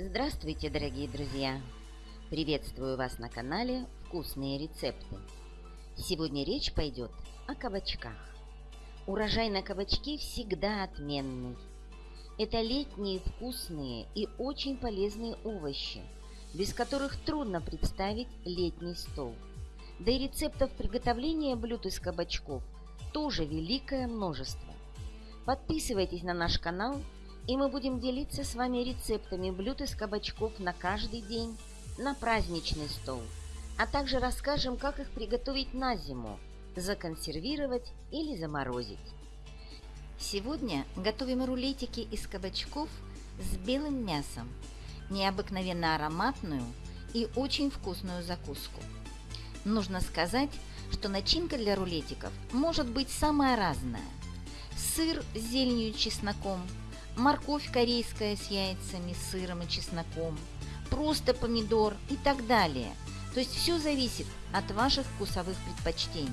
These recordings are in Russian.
Здравствуйте, дорогие друзья! Приветствую вас на канале «Вкусные рецепты». Сегодня речь пойдет о кабачках. Урожай на кабачки всегда отменный. Это летние вкусные и очень полезные овощи, без которых трудно представить летний стол. Да и рецептов приготовления блюд из кабачков тоже великое множество. Подписывайтесь на наш канал – и мы будем делиться с вами рецептами блюд из кабачков на каждый день, на праздничный стол, а также расскажем, как их приготовить на зиму, законсервировать или заморозить. Сегодня готовим рулетики из кабачков с белым мясом, необыкновенно ароматную и очень вкусную закуску. Нужно сказать, что начинка для рулетиков может быть самая разная. Сыр с зеленью и чесноком – морковь корейская с яйцами, сыром и чесноком, просто помидор и так далее. То есть все зависит от ваших вкусовых предпочтений.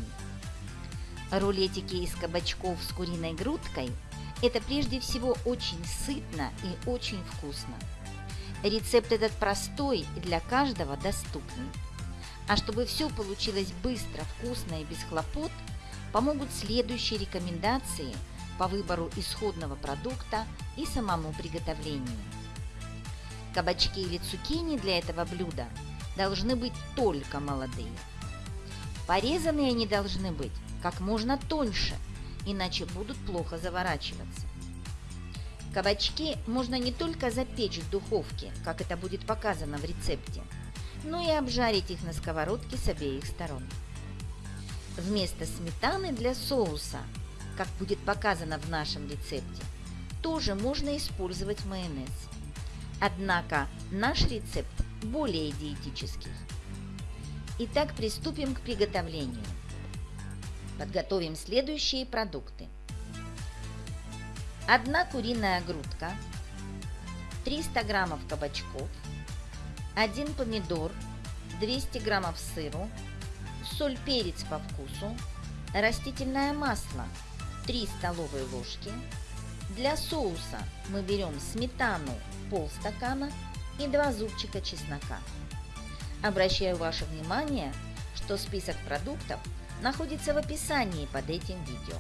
Рулетики из кабачков с куриной грудкой – это прежде всего очень сытно и очень вкусно. Рецепт этот простой и для каждого доступный. А чтобы все получилось быстро, вкусно и без хлопот, помогут следующие рекомендации – по выбору исходного продукта и самому приготовлению. Кабачки или цукини для этого блюда должны быть только молодые. Порезанные они должны быть как можно тоньше, иначе будут плохо заворачиваться. Кабачки можно не только запечь в духовке, как это будет показано в рецепте, но и обжарить их на сковородке с обеих сторон. Вместо сметаны для соуса как будет показано в нашем рецепте, тоже можно использовать майонез. Однако наш рецепт более диетический. Итак, приступим к приготовлению. Подготовим следующие продукты. Одна куриная грудка, 300 граммов кабачков, 1 помидор, 200 граммов сыру, соль, перец по вкусу, растительное масло 3 столовые ложки. Для соуса мы берем сметану полстакана и 2 зубчика чеснока. Обращаю ваше внимание, что список продуктов находится в описании под этим видео.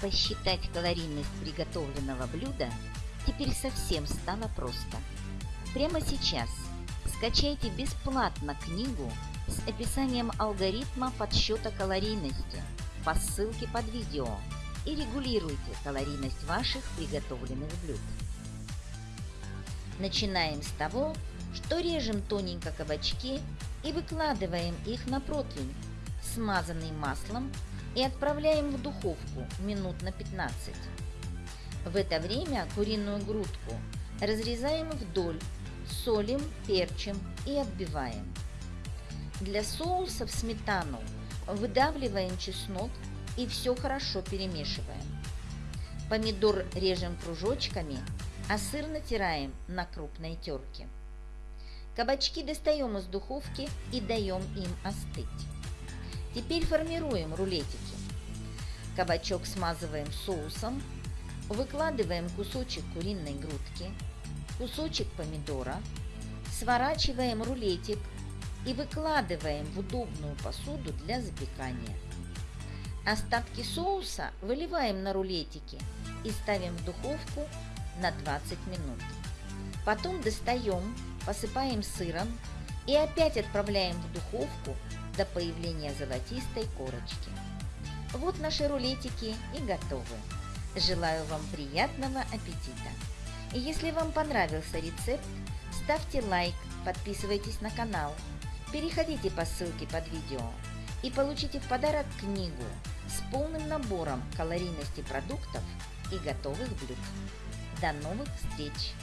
Посчитать калорийность приготовленного блюда теперь совсем стало просто. Прямо сейчас скачайте бесплатно книгу с описанием алгоритма подсчета калорийности по ссылке под видео и регулируйте калорийность ваших приготовленных блюд. Начинаем с того, что режем тоненько кабачки и выкладываем их на противень, смазанный маслом, и отправляем в духовку минут на 15. В это время куриную грудку разрезаем вдоль, солим, перчим и отбиваем. Для соуса в сметану выдавливаем чеснок и все хорошо перемешиваем. Помидор режем кружочками, а сыр натираем на крупной терке. Кабачки достаем из духовки и даем им остыть. Теперь формируем рулетики. Кабачок смазываем соусом, выкладываем кусочек куриной грудки, кусочек помидора, сворачиваем рулетик и выкладываем в удобную посуду для запекания. Остатки соуса выливаем на рулетики и ставим в духовку на 20 минут. Потом достаем, посыпаем сыром и опять отправляем в духовку до появления золотистой корочки. Вот наши рулетики и готовы. Желаю вам приятного аппетита! И если вам понравился рецепт, ставьте лайк, подписывайтесь на канал, переходите по ссылке под видео и получите в подарок книгу с полным набором калорийности продуктов и готовых блюд. До новых встреч!